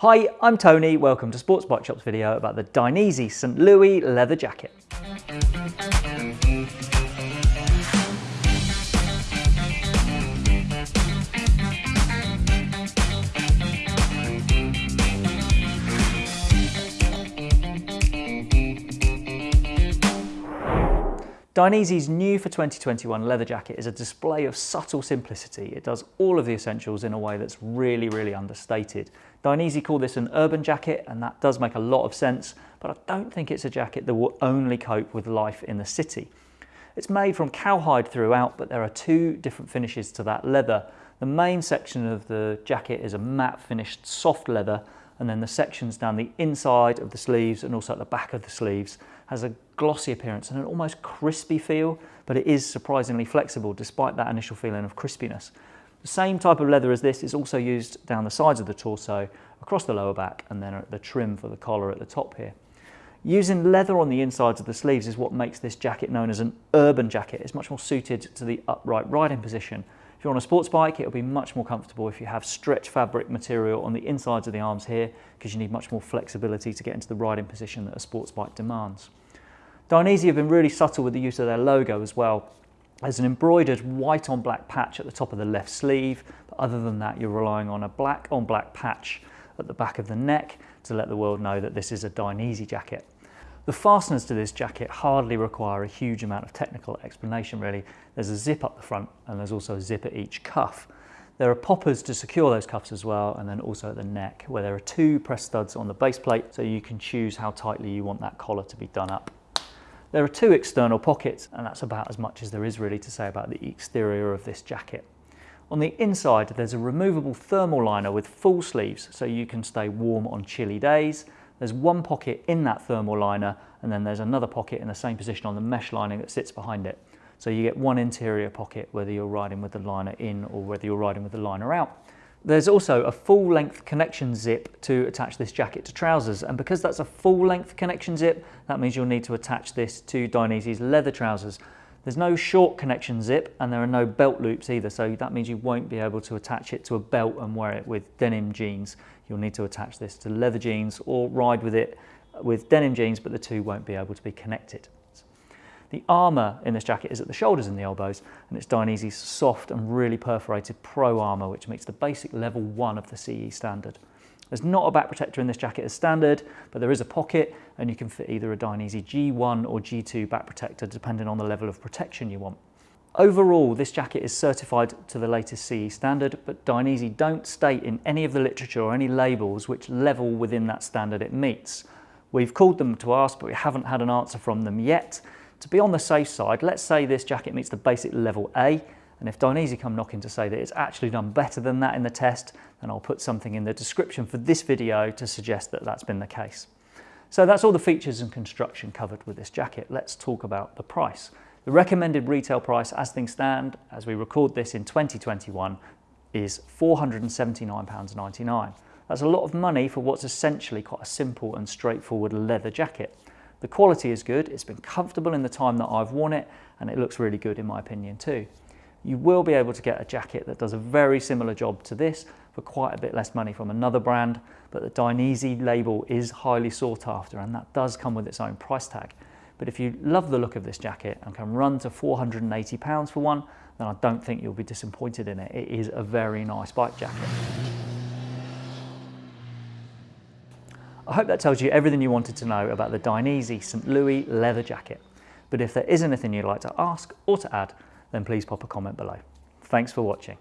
Hi, I'm Tony. Welcome to Sports Bike Shop's video about the Dainese St. Louis leather jacket. Dainese's new for 2021 leather jacket is a display of subtle simplicity. It does all of the essentials in a way that's really, really understated. Dainese call this an urban jacket and that does make a lot of sense, but I don't think it's a jacket that will only cope with life in the city. It's made from cowhide throughout, but there are two different finishes to that leather. The main section of the jacket is a matte finished soft leather and then the sections down the inside of the sleeves and also at the back of the sleeves has a glossy appearance and an almost crispy feel, but it is surprisingly flexible despite that initial feeling of crispiness. The same type of leather as this is also used down the sides of the torso, across the lower back, and then at the trim for the collar at the top here. Using leather on the insides of the sleeves is what makes this jacket known as an urban jacket. It's much more suited to the upright riding position if you're on a sports bike, it'll be much more comfortable if you have stretch fabric material on the insides of the arms here because you need much more flexibility to get into the riding position that a sports bike demands. Dainese have been really subtle with the use of their logo as well. There's an embroidered white on black patch at the top of the left sleeve, but other than that, you're relying on a black on black patch at the back of the neck to let the world know that this is a Dainese jacket. The fasteners to this jacket hardly require a huge amount of technical explanation really. There's a zip up the front and there's also a zip at each cuff. There are poppers to secure those cuffs as well and then also at the neck where there are two press studs on the base plate so you can choose how tightly you want that collar to be done up. There are two external pockets and that's about as much as there is really to say about the exterior of this jacket. On the inside there's a removable thermal liner with full sleeves so you can stay warm on chilly days there's one pocket in that thermal liner and then there's another pocket in the same position on the mesh lining that sits behind it. So you get one interior pocket whether you're riding with the liner in or whether you're riding with the liner out. There's also a full length connection zip to attach this jacket to trousers and because that's a full length connection zip that means you'll need to attach this to Dainese's leather trousers. There's no short connection zip and there are no belt loops either so that means you won't be able to attach it to a belt and wear it with denim jeans you'll need to attach this to leather jeans or ride with it with denim jeans, but the two won't be able to be connected. The armour in this jacket is at the shoulders and the elbows, and it's Dainese's soft and really perforated Pro armour, which meets the basic level one of the CE standard. There's not a back protector in this jacket as standard, but there is a pocket, and you can fit either a Dainese G1 or G2 back protector, depending on the level of protection you want. Overall, this jacket is certified to the latest CE standard, but Dainese don't state in any of the literature or any labels which level within that standard it meets. We've called them to ask, but we haven't had an answer from them yet. To be on the safe side, let's say this jacket meets the basic level A, and if Dainese come knocking to say that it's actually done better than that in the test, then I'll put something in the description for this video to suggest that that's been the case. So that's all the features and construction covered with this jacket. Let's talk about the price. The recommended retail price as things stand, as we record this in 2021, is £479.99. That's a lot of money for what's essentially quite a simple and straightforward leather jacket. The quality is good, it's been comfortable in the time that I've worn it, and it looks really good in my opinion too. You will be able to get a jacket that does a very similar job to this for quite a bit less money from another brand, but the Dainese label is highly sought after and that does come with its own price tag. But if you love the look of this jacket and can run to 480 pounds for one, then I don't think you'll be disappointed in it. It is a very nice bike jacket. I hope that tells you everything you wanted to know about the Dainese St. Louis leather jacket. But if there is anything you'd like to ask or to add, then please pop a comment below. Thanks for watching.